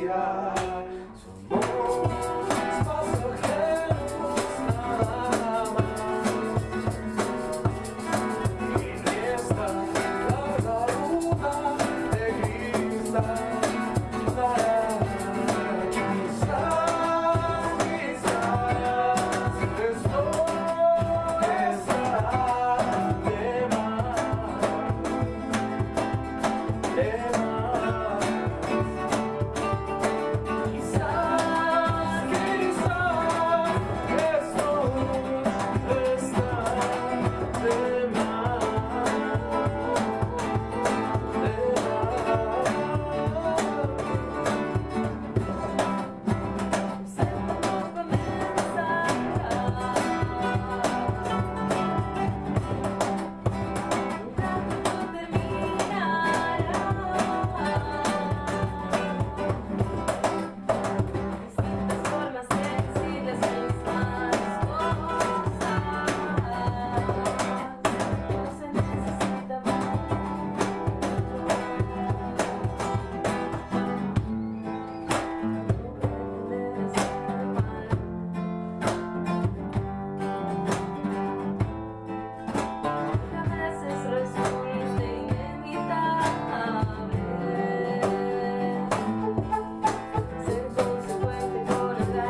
gracias. Somos más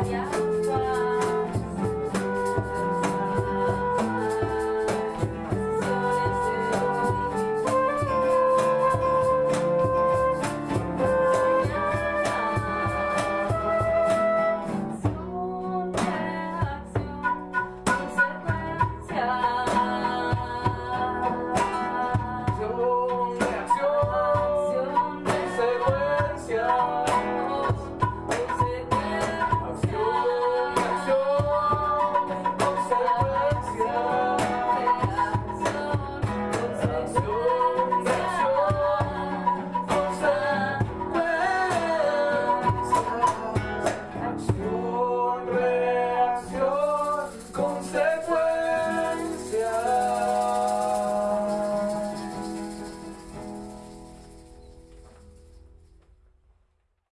Yeah.